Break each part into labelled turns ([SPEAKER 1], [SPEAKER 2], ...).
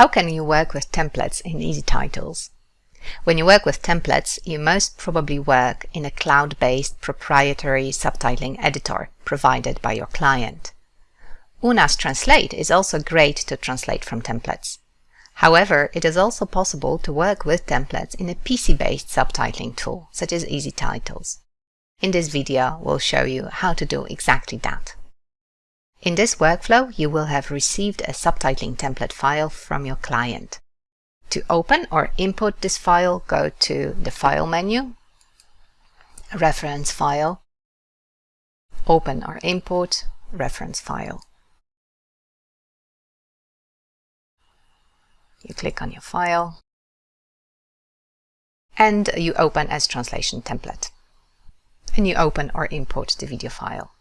[SPEAKER 1] How can you work with templates in EZTitles? When you work with templates, you most probably work in a cloud-based proprietary subtitling editor provided by your client. OOONA Translate is also great to translate from templates. However, it is also possible to work with templates in a PC-based subtitling tool, such as EZTitles. In this video, we'll show you how to do exactly that. In this workflow, you will have received a subtitling template file from your client. To open or import this file, go to the File menu, Reference File, Open or Import, Reference File. You click on your file, and you open as Translation Template. And you open or import the video file.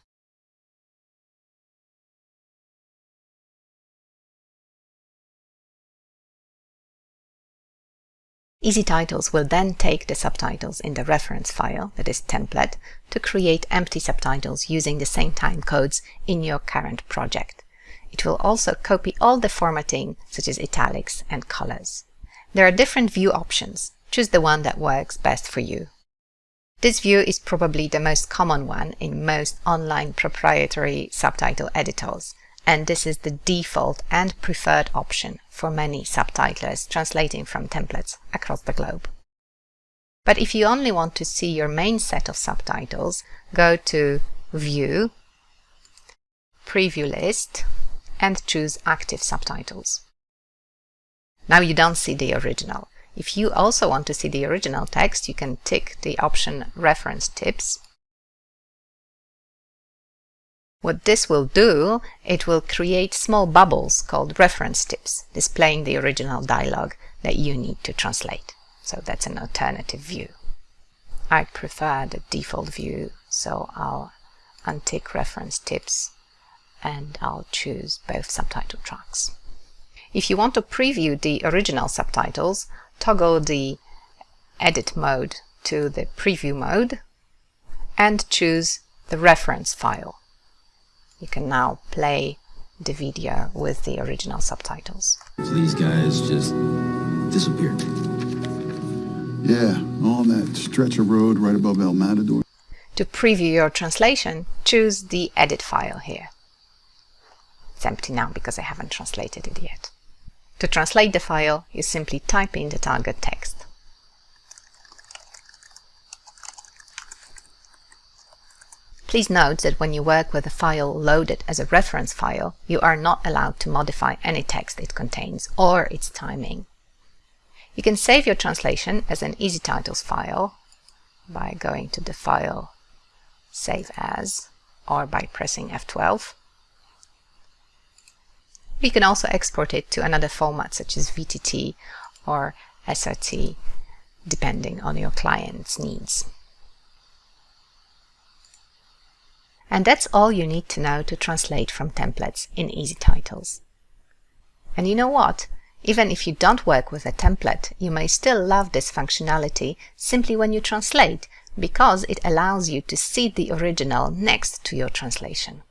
[SPEAKER 1] EZTitles will then take the subtitles in the reference file, that is template, to create empty subtitles using the same time codes in your current project. It will also copy all the formatting, such as italics and colors. There are different view options. Choose the one that works best for you. This view is probably the most common one in most online proprietary subtitle editors, and this is the default and preferred option for many subtitlers translating from templates across the globe. But if you only want to see your main set of subtitles, go to View, Preview List, and choose Active Subtitles. Now you don't see the original. If you also want to see the original text, you can tick the option Reference Tips what this will do, it will create small bubbles called reference tips, displaying the original dialogue that you need to translate. So that's an alternative view. I prefer the default view, so I'll untick reference tips and I'll choose both subtitle tracks. If you want to preview the original subtitles, toggle the edit mode to the preview mode and choose the reference file you can now play the video with the original subtitles.
[SPEAKER 2] So these guys just disappeared.
[SPEAKER 3] Yeah, on that stretch of road right above El Matador.
[SPEAKER 1] To preview your translation, choose the edit file here. It's empty now because I haven't translated it yet. To translate the file, you simply type in the target text. Please note that when you work with a file loaded as a reference file, you are not allowed to modify any text it contains or its timing. You can save your translation as an EZTitles file by going to the File, Save As, or by pressing F12. You can also export it to another format such as VTT or SRT, depending on your client's needs. And that's all you need to know to translate from templates in EZTitles. And you know what? Even if you don't work with a template, you may still love this functionality simply when you translate, because it allows you to see the original next to your translation.